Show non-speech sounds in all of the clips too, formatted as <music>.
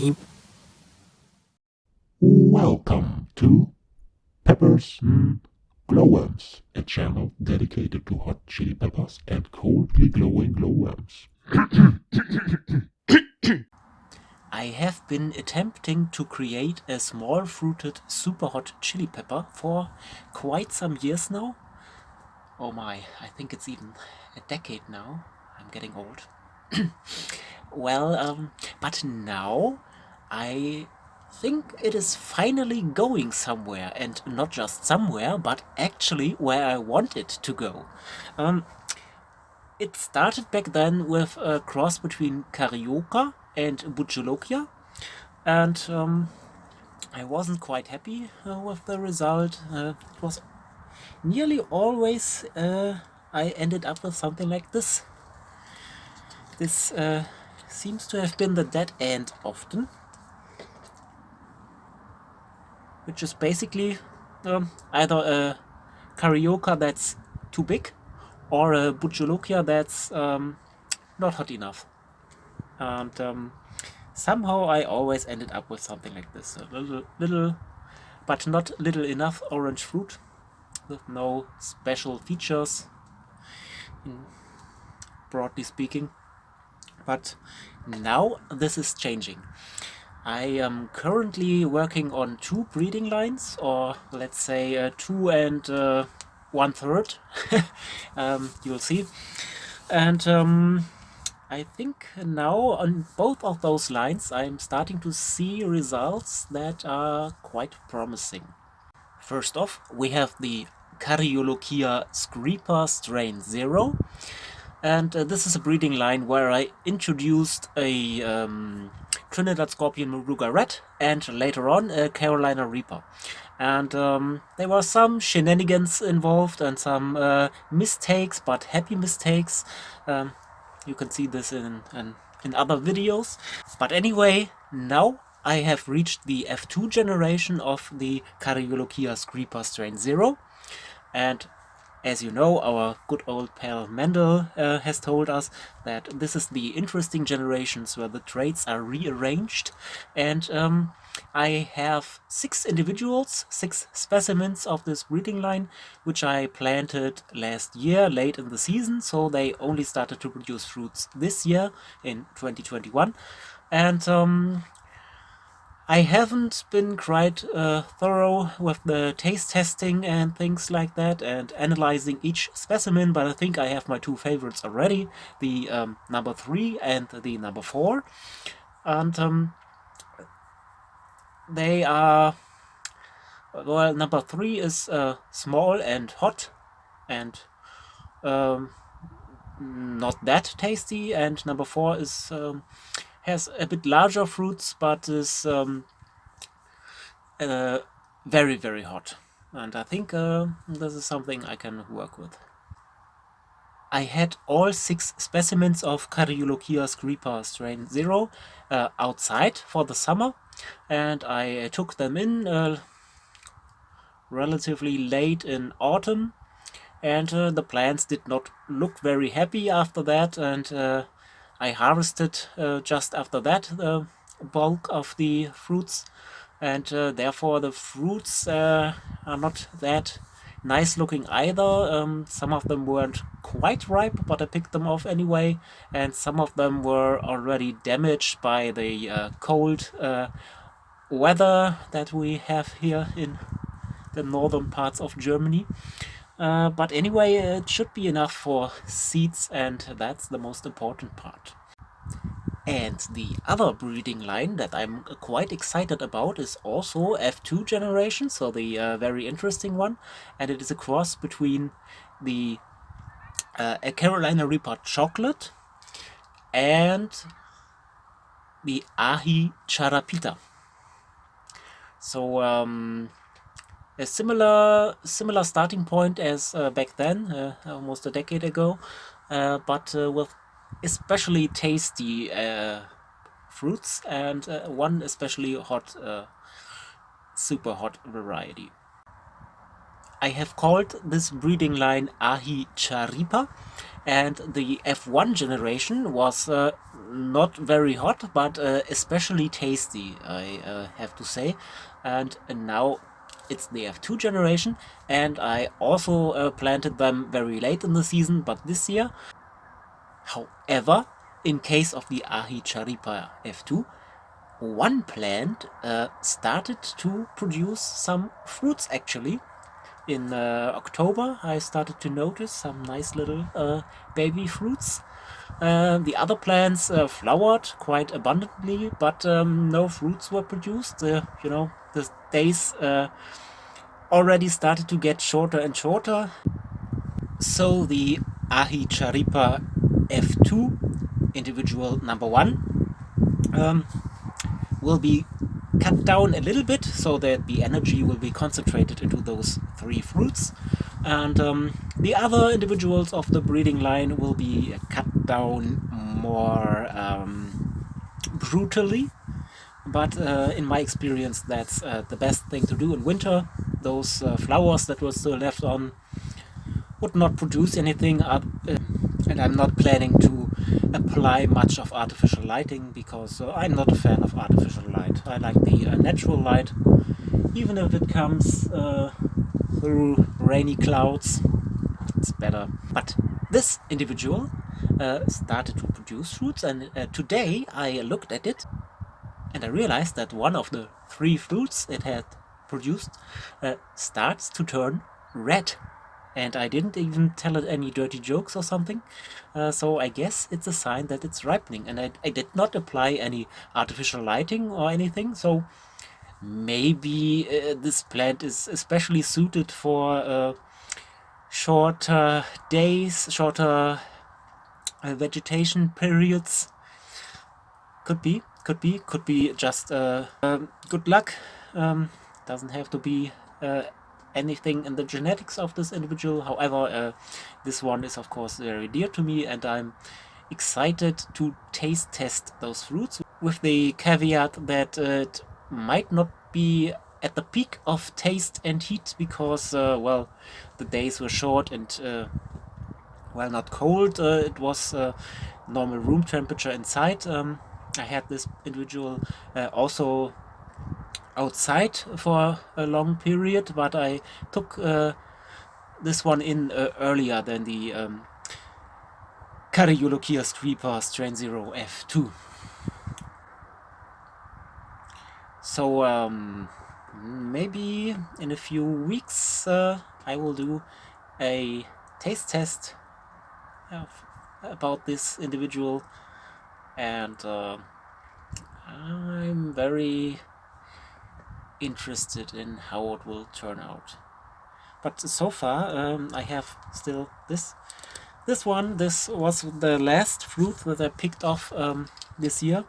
time. Welcome to Peppers mm, Glowworms, a channel dedicated to hot chili peppers and coldly glowing glowworms. <coughs> I have been attempting to create a small fruited super hot chili pepper for quite some years now. Oh my, I think it's even a decade now. I'm getting old. <coughs> well, um, but now I think it is finally going somewhere and not just somewhere but actually where I want it to go. Um, it started back then with a cross between Carioca and Bhut Jolokia and um, I wasn't quite happy uh, with the result. Uh, it was nearly always uh, I ended up with something like this. This uh, seems to have been the dead end often which is basically um, either a Carioca that's too big or a Bhut Jolokia that's um, not hot enough. And um, somehow I always ended up with something like this. A little, little, but not little enough orange fruit with no special features, broadly speaking. But now this is changing. I am currently working on two breeding lines, or let's say uh, two and uh, one third. <laughs> um, you'll see. And um, I think now on both of those lines I'm starting to see results that are quite promising. First off, we have the Cariolochia screeper strain 0. And uh, this is a breeding line where I introduced a um, Trinidad Scorpion Moruga Red, and later on a Carolina Reaper. And um, there were some shenanigans involved and some uh, mistakes, but happy mistakes. Um, you can see this in, in, in other videos. But anyway, now I have reached the F2 generation of the Cariolochia Screeper Strain 0. And as you know, our good old pal Mendel uh, has told us that this is the interesting generations where the traits are rearranged and um, I have six individuals, six specimens of this breeding line, which I planted last year, late in the season, so they only started to produce fruits this year in 2021. And um, I haven't been quite uh, thorough with the taste testing and things like that and analyzing each specimen, but I think I have my two favorites already, the um, number 3 and the number 4. And um, they are, well, number 3 is uh, small and hot and um, not that tasty, and number 4 is um, has a bit larger fruits, but is um, uh, very, very hot. And I think uh, this is something I can work with. I had all six specimens of Cariolochia screeper strain 0 uh, outside for the summer and I took them in uh, relatively late in autumn and uh, the plants did not look very happy after that and uh, I harvested uh, just after that the bulk of the fruits and uh, therefore the fruits uh, are not that nice looking either. Um, some of them weren't quite ripe, but I picked them off anyway, and some of them were already damaged by the uh, cold uh, weather that we have here in the northern parts of Germany. Uh, but anyway, it should be enough for seeds and that's the most important part. And the other breeding line that I'm quite excited about is also F2 generation, so the uh, very interesting one. And it is a cross between the uh, Carolina Reaper Chocolate and the Aji Charapita. So um, a similar similar starting point as uh, back then, uh, almost a decade ago, uh, but uh, with especially tasty uh, fruits and uh, one especially hot, super hot variety. I have called this breeding line Ahi Charipa and the F1 generation was not very hot but especially tasty I have to say and, now it's the F2 generation and I also uh, planted them very late in the season but this year however in case of the Ahi Charipa F2 one plant uh, started to produce some fruits actually in uh, October I started to notice some nice little uh, baby fruits. Uh, the other plants uh, flowered quite abundantly, but um, no fruits were produced. you know, the days uh, already started to get shorter and shorter. So the Ahi Charipa F2, individual number one, um, will be cut down a little bit so that the energy will be concentrated into those three fruits and um, the other individuals of the breeding line will be cut down more um, brutally. But uh, in my experience that's uh, the best thing to do in winter. Those uh, flowers that were still left on would not produce anything uh, and I'm not planning to apply much of artificial lighting because uh, I'm not a fan of artificial light. I like the uh, natural light, even if it comes through rainy clouds, it's better. But this individual uh, started to produce fruits and uh, today I looked at it and I realized that one of the three fruits it had produced uh, starts to turn red. And I didn't even tell it any dirty jokes or something. Uh, so I guess it's a sign that it's ripening. And I, I did not apply any artificial lighting or anything. So maybe uh, this plant is especially suited for uh, shorter days shorter uh, vegetation periods could be could be could be just uh, um, good luck um, doesn't have to be uh, anything in the genetics of this individual. However, uh, this one is of course very dear to me and I'm excited to taste test those fruits with the caveat that might not be at the peak of taste and heat because, uh, well, the days were short and, uh, well, not cold. Uh, it was uh, normal room temperature inside. Um, I had this individual also outside for a long period, but I took uh, this one in uh, earlier than the um, Cariolochia screeper strain 0 F2. So um, maybe in a few weeks uh, I will do a taste test about this individual and uh, I'm very interested in how it will turn out. But so far um, I have still this this one. This was the last fruit that I picked off um, this year.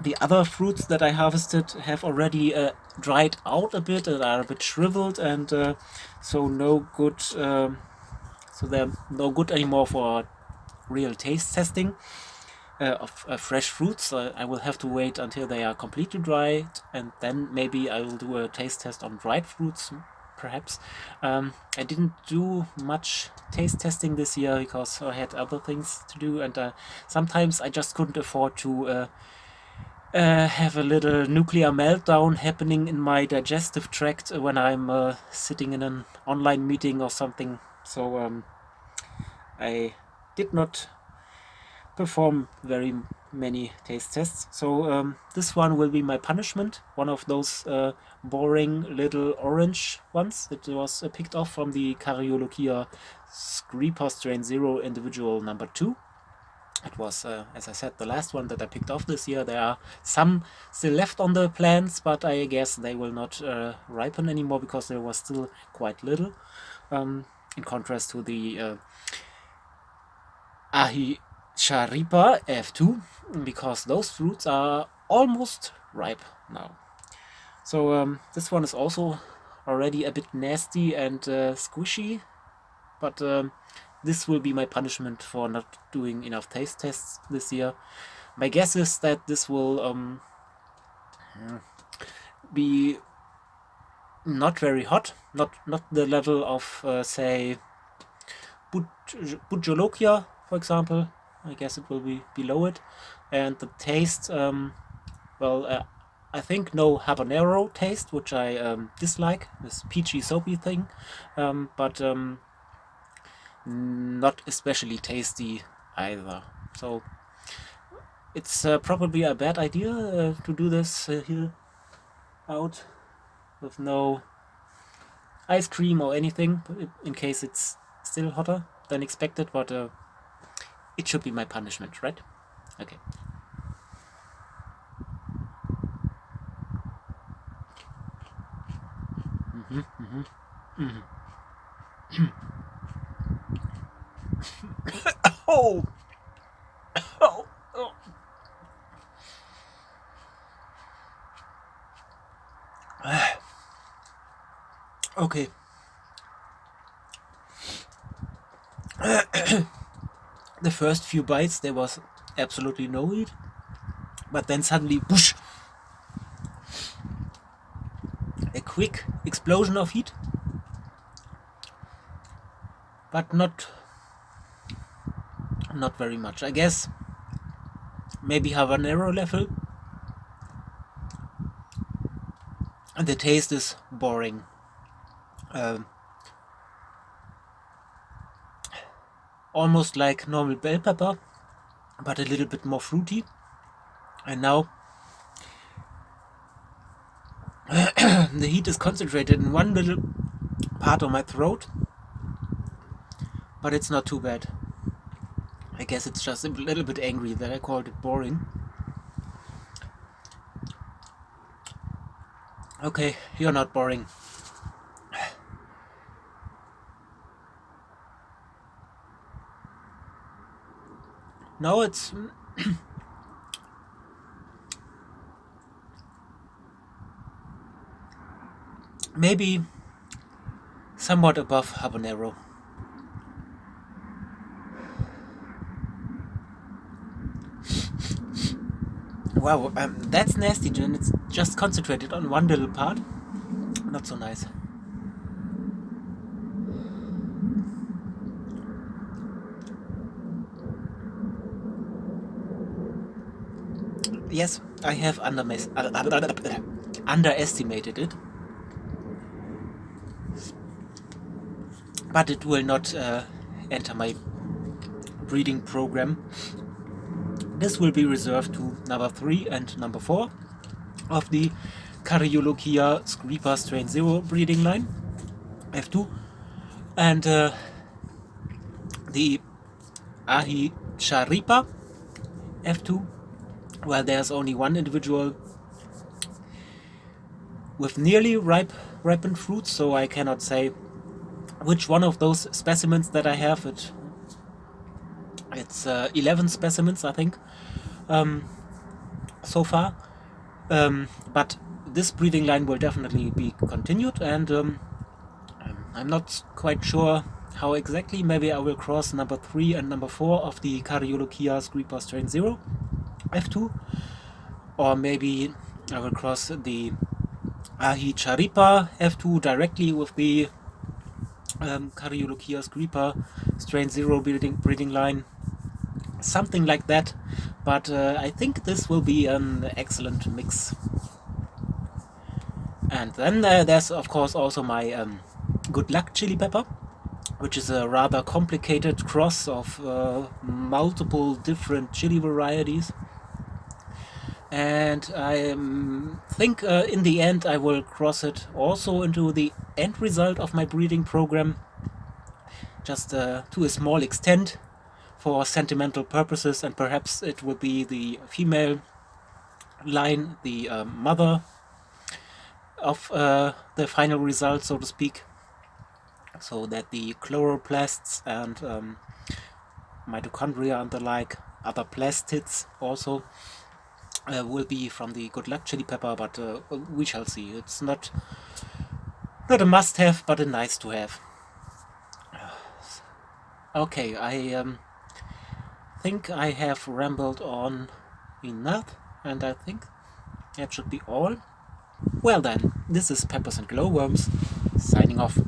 The other fruits that I harvested have already uh, dried out a bit and are a bit shriveled and uh, so no good um, so they're no good anymore for real taste testing uh, of uh, fresh fruits. Uh, I will have to wait until they are completely dried and then maybe I will do a taste test on dried fruits perhaps. Um, I didn't do much taste testing this year because I had other things to do and uh, sometimes I just couldn't afford to uh, uh, have a little nuclear meltdown happening in my digestive tract when I'm sitting in an online meeting or something. So um, I did not perform very many taste tests. So um, this one will be my punishment, one of those uh, boring little orange ones that was uh, picked off from the Cariolochia Screeper Strain 0 individual number 2. It was, uh, as I said, the last one that I picked off this year. There are some still left on the plants, but I guess they will not uh, ripen anymore because there was still quite little. Um, in contrast to the uh, Ahi Charipa F2 because those fruits are almost ripe now. So um, this one is also already a bit nasty and uh, squishy, but um, this will be my punishment for not doing enough taste tests this year. My guess is that this will um, be not very hot, not not the level of uh, say Bhut Jolokia, for example. I guess it will be below it, and the taste, um, well, uh, I think no habanero taste, which I um, dislike, this peachy soapy thing, um, but um, not especially tasty either. So it's uh, probably a bad idea uh, to do this uh, here out with no ice cream or anything in case it's still hotter than expected but uh, it should be my punishment right okay mm -hmm, mm -hmm, mm -hmm. <clears throat> oh. oh. oh. <sighs> Okay. <coughs> the first few bites there was absolutely no heat, but then suddenly, whoosh, a quick explosion of heat, but not not very much. I guess maybe habanero level. And the taste is boring. Um, almost like normal bell pepper, but a little bit more fruity. And now <clears throat> the heat is concentrated in one little part of my throat, but it's not too bad. I guess it's just a little bit angry that I called it boring. Okay, you're not boring. No, it's... <clears throat> maybe somewhat above habanero. Wow, um, that's nasty, Jen. It's just concentrated on one little part. Not so nice. yes, I have underestimated it. But it will not uh, enter my breeding program. This will be reserved to number 3 and number 4 of the Cariolochia screeper strain 0 breeding line, F2, and uh, the Ahicharipa, F2, well, there's only one individual with nearly ripe ripened fruits, so I cannot say which one of those specimens that I have. It it's uh, 11 specimens, I think, um, so far. Um, but this breeding line will definitely be continued, and um, I'm not quite sure how exactly. Maybe I will cross number 3 and number 4 of the Cariolochia Screeper Strain 0 f2 or maybe I will cross the Ahi Charipa f2 directly with the um, Cariolochia screeper strain 0 breeding, breeding line something like that but uh, I think this will be an excellent mix. And then uh, there's of course also my um, good luck chili pepper which is a rather complicated cross of uh, multiple different chili varieties. And I um, think uh, in the end I will cross it also into the end result of my breeding program just uh, to a small extent for sentimental purposes and perhaps it will be the female line, the uh, mother of uh, the final result so to speak so that the chloroplasts and um, mitochondria and the like other plastids also uh, will be from the Good Luck Chili Pepper, but uh, we shall see. It's not not a must-have, but a nice-to-have. <sighs> Okay, I um, think I have rambled on enough, and I think that should be all. Well then, this is Peppers and Glowworms, signing off.